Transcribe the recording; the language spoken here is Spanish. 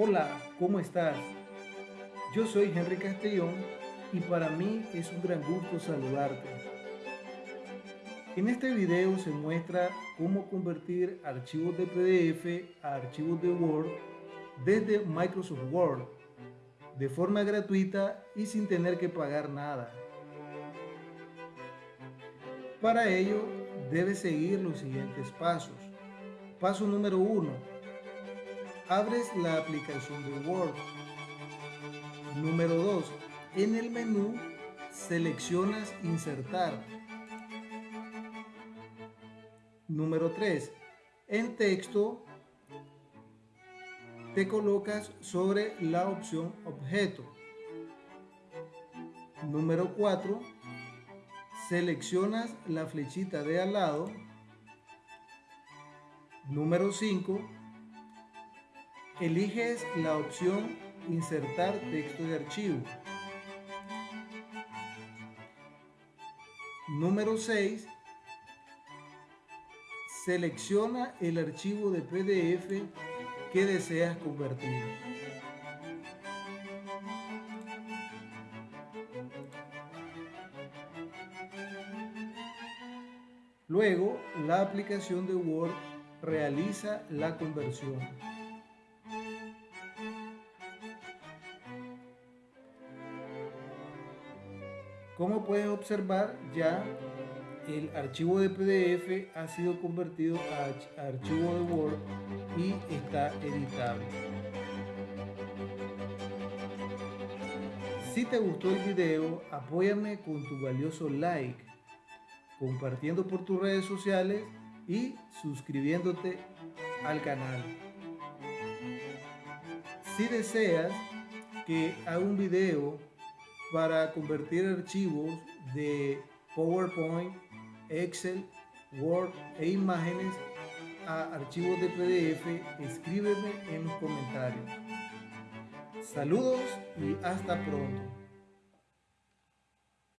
Hola, ¿cómo estás? Yo soy Henry Castellón y para mí es un gran gusto saludarte. En este video se muestra cómo convertir archivos de PDF a archivos de Word desde Microsoft Word de forma gratuita y sin tener que pagar nada. Para ello debes seguir los siguientes pasos. Paso número 1 abres la aplicación de Word. Número 2. En el menú seleccionas insertar. Número 3. En texto te colocas sobre la opción objeto. Número 4. Seleccionas la flechita de al lado. Número 5 eliges la opción Insertar texto de archivo. Número 6. Selecciona el archivo de PDF que deseas convertir. Luego, la aplicación de Word realiza la conversión. Como puedes observar, ya el archivo de PDF ha sido convertido a archivo de Word y está editado. Si te gustó el video, apóyame con tu valioso like, compartiendo por tus redes sociales y suscribiéndote al canal. Si deseas que haga un video para convertir archivos de PowerPoint, Excel, Word e imágenes a archivos de PDF, escríbeme en los comentarios. Saludos y hasta pronto.